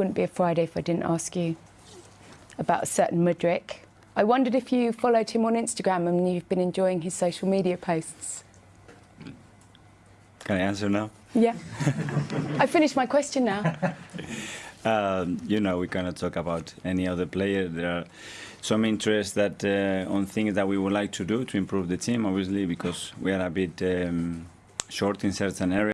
wouldn't be a Friday if I didn't ask you about a certain Mudryk. I wondered if you followed him on Instagram and you've been enjoying his social media posts. Can I answer now? Yeah. I finished my question now. Um, you know, we cannot talk about any other player. There are some interests that uh, on things that we would like to do to improve the team, obviously, because we are a bit um, short in certain areas.